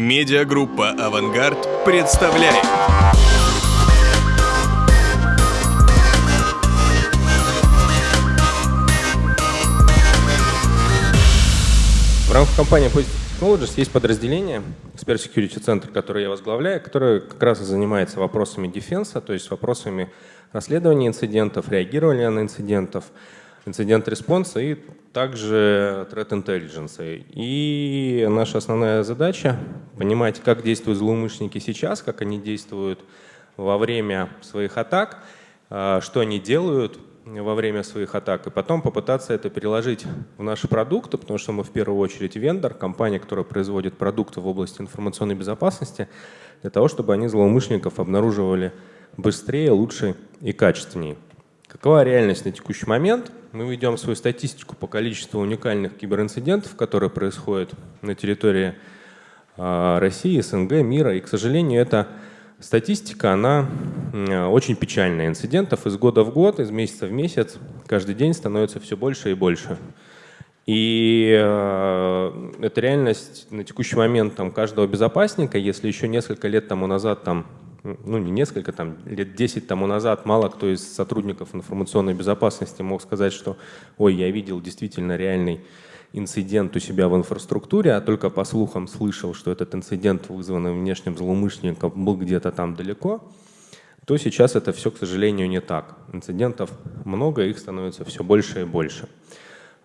Медиагруппа «Авангард» представляет. В рамках компании Positive Technologies есть подразделение, Expert Security Center, которое я возглавляю, которое как раз и занимается вопросами дефенса, то есть вопросами расследования инцидентов, реагирования на инцидентов, инцидент-респонса и также threat intelligence. И наша основная задача — понимать, как действуют злоумышленники сейчас, как они действуют во время своих атак, а, что они делают во время своих атак, и потом попытаться это переложить в наши продукты, потому что мы в первую очередь вендор, компания, которая производит продукты в области информационной безопасности, для того, чтобы они злоумышленников обнаруживали быстрее, лучше и качественнее. Какова реальность на текущий момент? Мы ведем свою статистику по количеству уникальных киберинцидентов, которые происходят на территории а, России, СНГ, мира. И, к сожалению, эта статистика, она очень печальная. Инцидентов из года в год, из месяца в месяц, каждый день становится все больше и больше. И э, это реальность на текущий момент там, каждого безопасника. Если еще несколько лет тому назад там, ну не несколько, там, лет 10 тому назад мало кто из сотрудников информационной безопасности мог сказать, что ой, я видел действительно реальный инцидент у себя в инфраструктуре, а только по слухам слышал, что этот инцидент, вызванный внешним злоумышленником, был где-то там далеко, то сейчас это все, к сожалению, не так. Инцидентов много, их становится все больше и больше.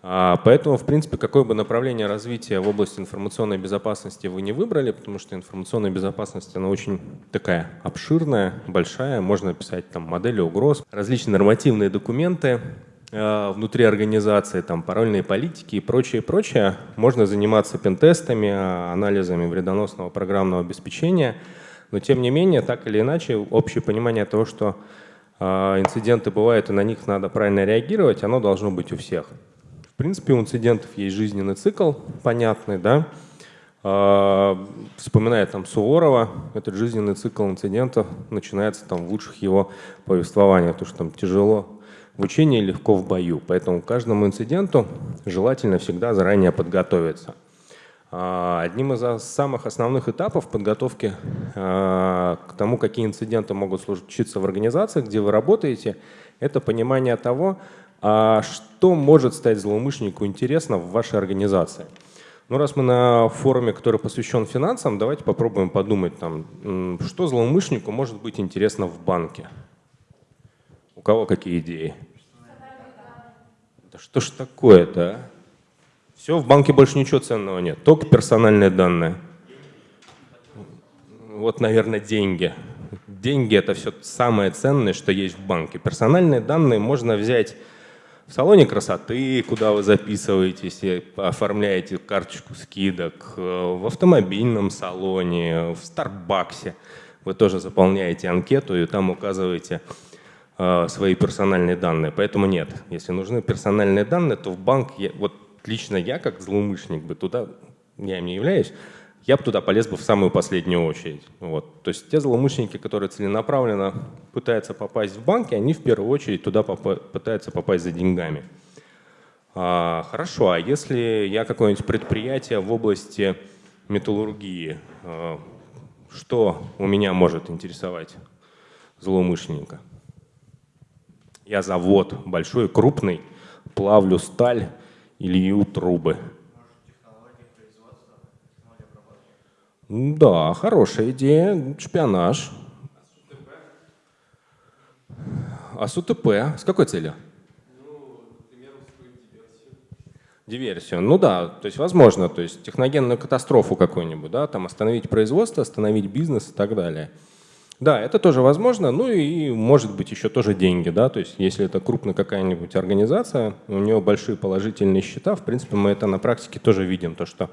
А, поэтому, в принципе, какое бы направление развития в области информационной безопасности вы не выбрали, потому что информационная безопасность, она очень такая обширная, большая, можно писать там модели угроз, различные нормативные документы э, внутри организации, там парольные политики и прочее, прочее. Можно заниматься пентестами, анализами вредоносного программного обеспечения, но тем не менее, так или иначе, общее понимание того, что э, инциденты бывают и на них надо правильно реагировать, оно должно быть у всех. Принципе, у инцидентов есть жизненный цикл, понятный, да. А, вспоминая там Суворова, этот жизненный цикл инцидентов начинается там в лучших его повествованиях, потому что там тяжело в учении, легко в бою. Поэтому каждому инциденту желательно всегда заранее подготовиться. А, одним из самых основных этапов подготовки а, к тому, какие инциденты могут случиться в организации, где вы работаете, это понимание того, а что может стать злоумышленнику интересно в вашей организации? Ну, раз мы на форуме, который посвящен финансам, давайте попробуем подумать, там, что злоумышленнику может быть интересно в банке. У кого какие идеи? Да что ж такое-то, а? Все, в банке больше ничего ценного нет, только персональные данные. Вот, наверное, деньги. Деньги – это все самое ценное, что есть в банке. Персональные данные можно взять в салоне красоты, куда вы записываетесь оформляете карточку скидок, э, в автомобильном салоне, в Старбаксе. Вы тоже заполняете анкету и там указываете э, свои персональные данные. Поэтому нет, если нужны персональные данные, то в банк, я, вот лично я как злоумышленник бы туда, я им не являюсь, я бы туда полез бы в самую последнюю очередь. Вот. То есть те злоумышленники, которые целенаправленно пытаются попасть в банки, они в первую очередь туда поп пытаются попасть за деньгами. А, хорошо, а если я какое-нибудь предприятие в области металлургии, а, что у меня может интересовать злоумышленника? Я завод большой, крупный, плавлю сталь или трубы – Да, хорошая идея. Шпионаж. А с УТП? С какой целью? Ну, диверсию. Ну да, то есть возможно, то есть техногенную катастрофу какую-нибудь, да, там остановить производство, остановить бизнес и так далее. Да, это тоже возможно, ну и может быть еще тоже деньги, да, то есть если это крупная какая-нибудь организация, у нее большие положительные счета, в принципе мы это на практике тоже видим, то что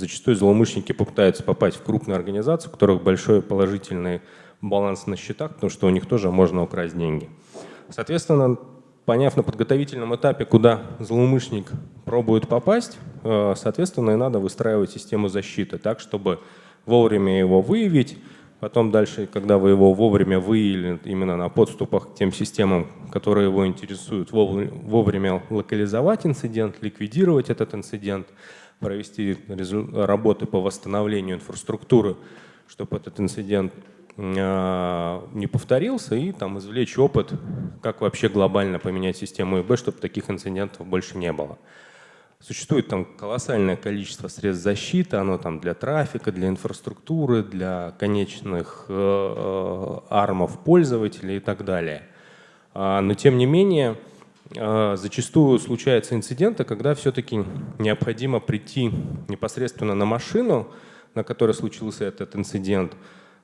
Зачастую злоумышленники попытаются попасть в крупную организацию, у которых большой положительный баланс на счетах, потому что у них тоже можно украсть деньги. Соответственно, поняв на подготовительном этапе, куда злоумышленник пробует попасть, э, соответственно, и надо выстраивать систему защиты так, чтобы вовремя его выявить, потом дальше, когда вы его вовремя выявили именно на подступах к тем системам, которые его интересуют, вовремя локализовать инцидент, ликвидировать этот инцидент, провести работы по восстановлению инфраструктуры, чтобы этот инцидент а, не повторился, и там извлечь опыт, как вообще глобально поменять систему ИБ, чтобы таких инцидентов больше не было. Существует там колоссальное количество средств защиты, оно там для трафика, для инфраструктуры, для конечных э, э армов пользователей и так далее. А, но тем не менее, зачастую случаются инциденты, когда все-таки необходимо прийти непосредственно на машину, на которой случился этот инцидент,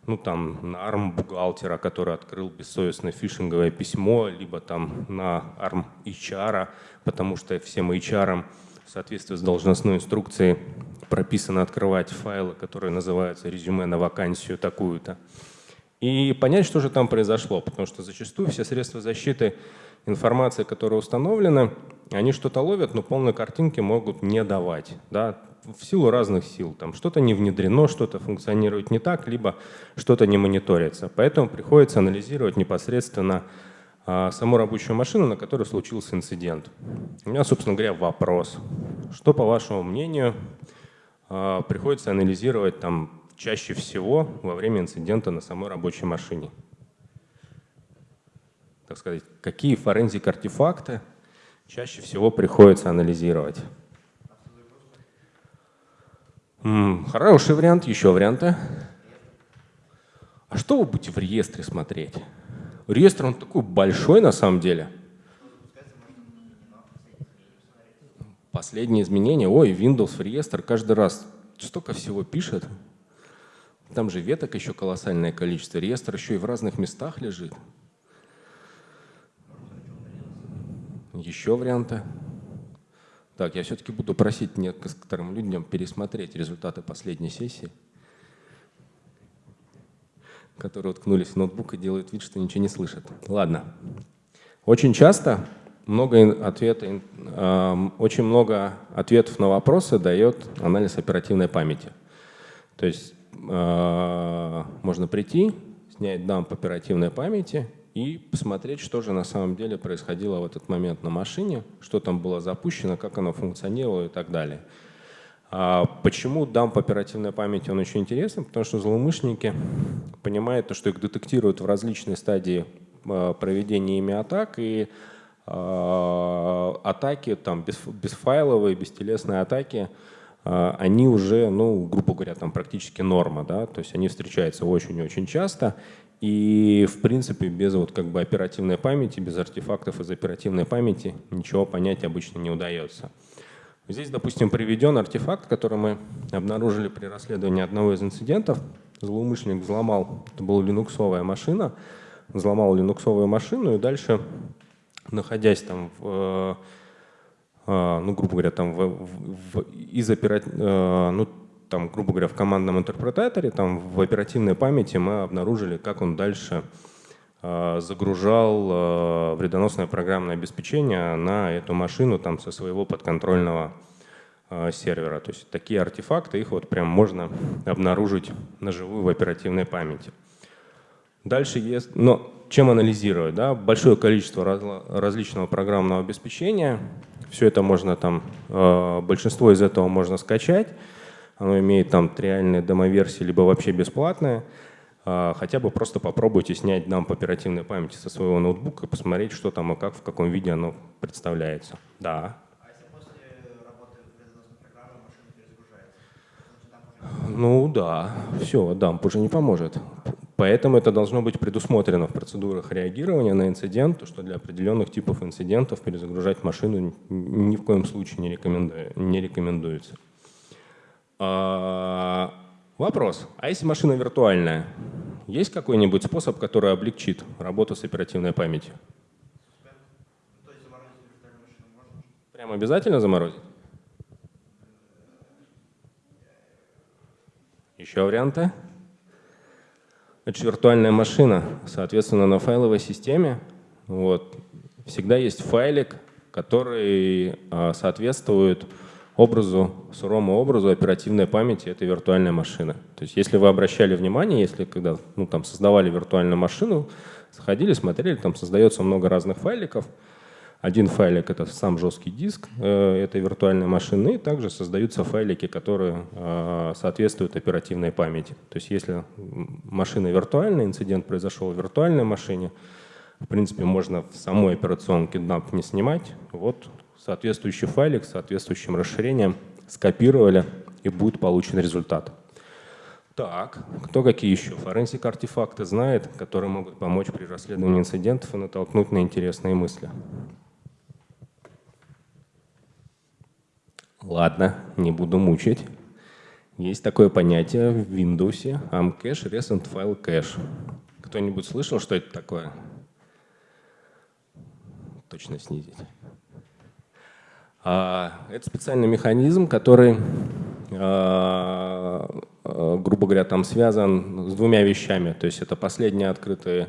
ну там на арм бухгалтера, который открыл бессовестное фишинговое письмо, либо там на арм HR, потому что всем HR в соответствии с должностной инструкцией прописано открывать файлы, которые называются резюме на вакансию такую-то. И понять, что же там произошло, потому что зачастую все средства защиты информации, которая установлена, они что-то ловят, но полной картинки могут не давать. Да? В силу разных сил. Там что-то не внедрено, что-то функционирует не так, либо что-то не мониторится. Поэтому приходится анализировать непосредственно а, саму рабочую машину, на которой случился инцидент. У меня, собственно говоря, вопрос. Что, по вашему мнению, а, приходится анализировать там чаще всего во время инцидента на самой рабочей машине? Так сказать, какие форензик-артефакты чаще всего приходится анализировать? Хороший вариант, еще варианты. А что вы будете в реестре смотреть? Реестр, он такой большой на самом деле. Последние изменения. Ой, Windows в реестр каждый раз столько всего пишет. Там же веток еще колоссальное количество. Реестр еще и в разных местах лежит. Еще варианты. Так, я все-таки буду просить некоторым людям пересмотреть результаты последней сессии которые уткнулись в ноутбук и делают вид, что ничего не слышат. Ладно. Очень часто много, ответа, э, очень много ответов на вопросы дает анализ оперативной памяти. То есть э, можно прийти, снять дамп оперативной памяти и посмотреть, что же на самом деле происходило в этот момент на машине, что там было запущено, как оно функционировало и так далее. А почему дамп оперативной памяти он очень интересен? Потому что злоумышленники понимают, что их детектируют в различной стадии а, проведения ими атак, и а, атаки, там, без, бесфайловые, бестелесные атаки, они уже, ну, грубо говоря, там практически норма, да, то есть они встречаются очень-очень часто, и, в принципе, без вот как бы оперативной памяти, без артефактов из оперативной памяти ничего понять обычно не удается. Здесь, допустим, приведен артефакт, который мы обнаружили при расследовании одного из инцидентов. Злоумышленник взломал, это была линуксовая машина, взломал линуксовую машину и дальше, находясь там в, э, ну, грубо говоря, там в, в, из операт... Э, ну, там, грубо говоря, в командном интерпретаторе, там в оперативной памяти мы обнаружили, как он дальше Э, загружал э, вредоносное программное обеспечение на эту машину там, со своего подконтрольного э, сервера. То есть такие артефакты, их вот прям можно обнаружить наживую в оперативной памяти. Дальше есть, но чем анализировать? Да? Большое количество раз, различного программного обеспечения. Все это можно там, большинство из этого можно скачать. Оно имеет там триальные демоверсии, либо вообще бесплатные. А, хотя бы просто попробуйте снять дамп оперативной памяти со своего ноутбука и посмотреть, что там и как, в каком виде оно представляется. Да. А? Ну да, все, дамп уже не поможет. Поэтому это должно быть предусмотрено в процедурах реагирования на инцидент, что для определенных типов инцидентов перезагружать машину ни в коем случае не, рекоменду... не рекомендуется. А, Вопрос. А если машина виртуальная, есть какой-нибудь способ, который облегчит работу с оперативной памятью? Прям обязательно заморозить? Еще варианты? Это виртуальная машина, соответственно, на файловой системе вот, всегда есть файлик, который а, соответствует образу, сырому образу оперативной памяти этой виртуальной машины. То есть если вы обращали внимание, если когда ну, там, создавали виртуальную машину, заходили, смотрели, там создается много разных файликов, Один файлик — это сам жесткий диск э, этой виртуальной машины, и также создаются файлики, которые э, соответствуют оперативной памяти. То есть если машина виртуальная, инцидент произошел в виртуальной машине, в принципе, можно в самой операционке dump не снимать. Вот соответствующий файлик с соответствующим расширением скопировали, и будет получен результат. Так, кто какие еще форенсик артефакты знает, которые могут помочь при расследовании инцидентов и натолкнуть на интересные мысли? Ладно, не буду мучить. Есть такое понятие в Windows amcache recent file cache. Кто-нибудь слышал, что это такое? Точно снизить. А, это специальный механизм, который, а, а, грубо говоря, там связан с двумя вещами. То есть это последние открытые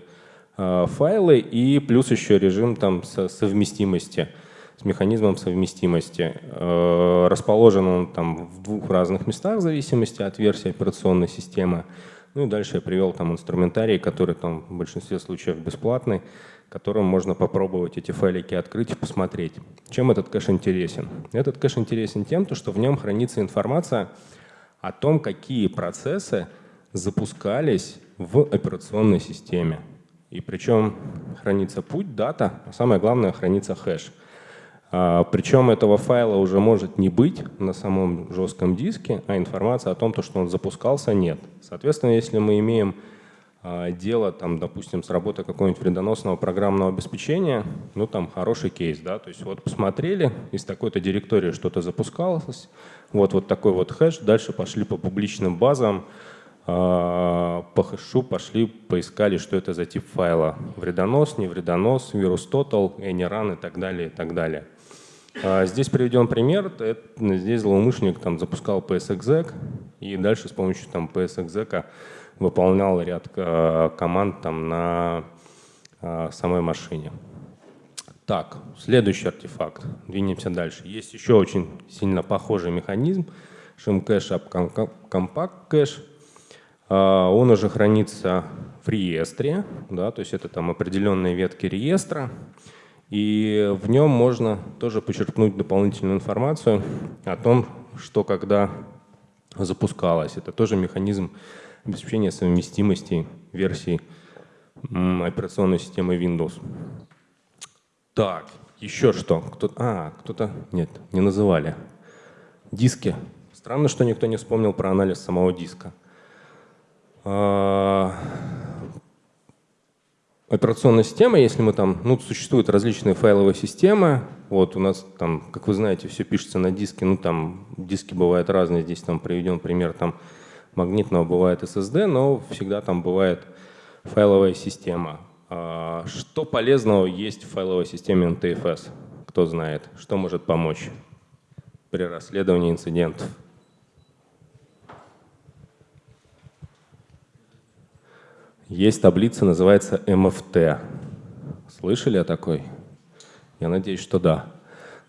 файлы и плюс еще режим там совместимости с механизмом совместимости. Расположен он там в двух разных местах в зависимости от версии операционной системы. Ну и дальше я привел там инструментарий, который там в большинстве случаев бесплатный, которым можно попробовать эти файлики открыть и посмотреть. Чем этот кэш интересен? Этот кэш интересен тем, что в нем хранится информация о том, какие процессы запускались в операционной системе. И причем хранится путь, дата, а самое главное хранится хэш. А, причем этого файла уже может не быть на самом жестком диске, а информация о том, что он запускался, нет. Соответственно, если мы имеем дело, там, допустим, с работой какого-нибудь вредоносного программного обеспечения, ну там хороший кейс, да, то есть вот посмотрели, из такой-то директории что-то запускалось, вот, вот такой вот хэш, дальше пошли по публичным базам, а, по хэшу пошли, поискали, что это за тип файла. Вредонос, не вредонос, вирус total, AnyRun и так далее, и так далее. А, здесь приведен пример. Здесь злоумышленник там, запускал PSExec и дальше с помощью там, PSExec выполнял ряд а, команд там, на а, самой машине. Так, следующий артефакт. Двинемся дальше. Есть еще очень сильно похожий механизм. Shimcache Compact Cache. Он уже хранится в реестре, да, то есть это там определенные ветки реестра. И в нем можно тоже почерпнуть дополнительную информацию о том, что когда запускалось. Это тоже механизм обеспечения совместимости версий операционной системы Windows. Так, еще что? Кто, а, кто-то... Нет, не называли. Диски. Странно, что никто не вспомнил про анализ самого диска. А, операционная система, если мы там, ну, существуют различные файловые системы, вот у нас там, как вы знаете, все пишется на диске, ну, там диски бывают разные, здесь там приведен пример там магнитного, бывает SSD, но всегда там бывает файловая система. А, что полезного есть в файловой системе NTFS? Кто знает, что может помочь при расследовании инцидентов? Есть таблица, называется MFT. Слышали о такой? Я надеюсь, что да.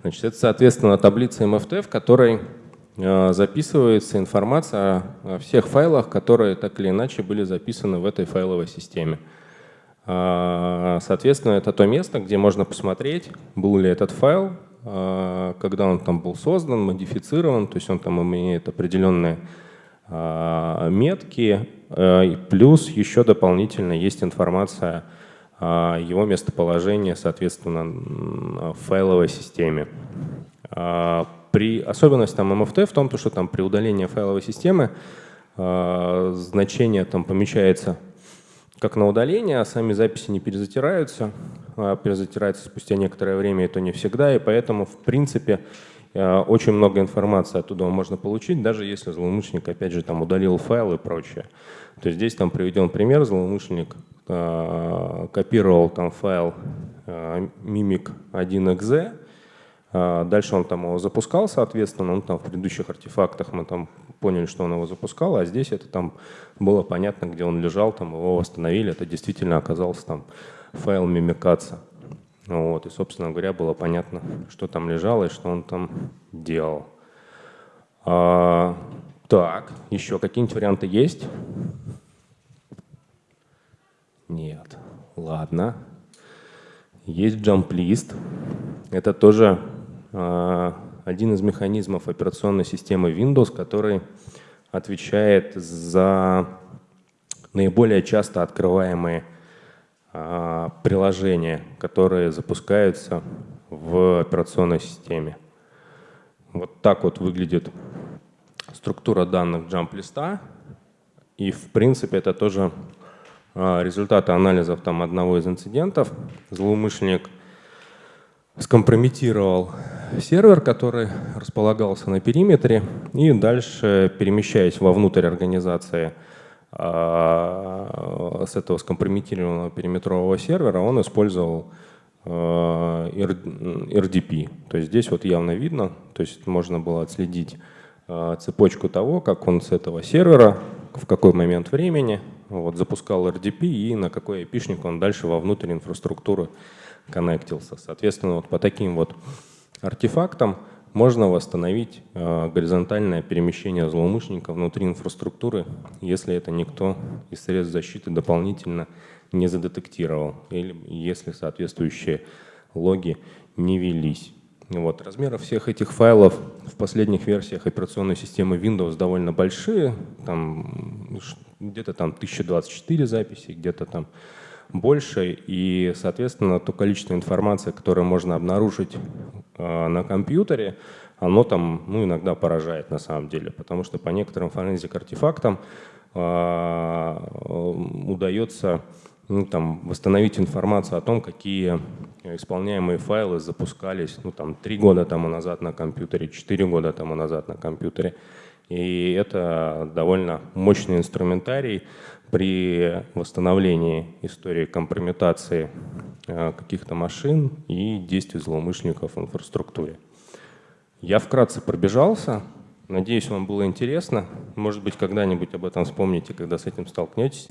Значит, это, соответственно, таблица MFT, в которой записывается информация о всех файлах, которые так или иначе были записаны в этой файловой системе. Э, соответственно, это то место, где можно посмотреть, был ли этот файл, э, когда он там был создан, модифицирован, то есть он там имеет определенные метки, Э, плюс еще дополнительно есть информация о его местоположении, соответственно, в файловой системе. А, при особенность там MFT в том, что там при удалении файловой системы а, значение там помечается как на удаление, а сами записи не перезатираются, а перезатираются спустя некоторое время, и то не всегда, и поэтому, в принципе, э, очень много информации оттуда можно получить, даже если злоумышленник, опять же, там удалил файл и прочее. То есть здесь там приведен пример, злоумышленник э, копировал там файл э, mimic 1exe, э, дальше он там его запускал, соответственно, он там в предыдущих артефактах мы там поняли, что он его запускал, а здесь это там было понятно, где он лежал, там его восстановили, это действительно оказался там файл мимикаться. Вот, и, собственно говоря, было понятно, что там лежало и что он там делал. А, так, еще какие-нибудь варианты есть? Нет. Ладно. Есть list. это тоже один из механизмов операционной системы Windows, который отвечает за наиболее часто открываемые э, приложения, которые запускаются в операционной системе. Вот так вот выглядит структура данных jump листа. И в принципе это тоже а, результаты анализов там, одного из инцидентов. Злоумышленник скомпрометировал сервер, который располагался на периметре, и дальше, перемещаясь вовнутрь организации а, с этого скомпрометированного периметрового сервера, он использовал RDP. А, то есть здесь вот явно видно, то есть можно было отследить а, цепочку того, как он с этого сервера, в какой момент времени вот, запускал RDP и на какой IP он дальше во внутреннюю инфраструктуру коннектился. Соответственно, вот по таким вот артефактам можно восстановить э, горизонтальное перемещение злоумышленника внутри инфраструктуры, если это никто из средств защиты дополнительно не задетектировал, или если соответствующие логи не велись. Вот. Размеры всех этих файлов в последних версиях операционной системы Windows довольно большие, там где-то там 1024 записи, где-то там больше, и, соответственно, то количество информации, которое можно обнаружить на компьютере, оно там ну, иногда поражает на самом деле, потому что по некоторым форензик-артефактам э, удается ну, там, восстановить информацию о том, какие исполняемые файлы запускались ну, там, три года тому назад на компьютере, четыре года тому назад на компьютере. И это довольно мощный инструментарий при восстановлении истории компрометации э, каких-то машин и действий злоумышленников в инфраструктуре. Я вкратце пробежался. Надеюсь, вам было интересно. Может быть, когда-нибудь об этом вспомните, когда с этим столкнетесь.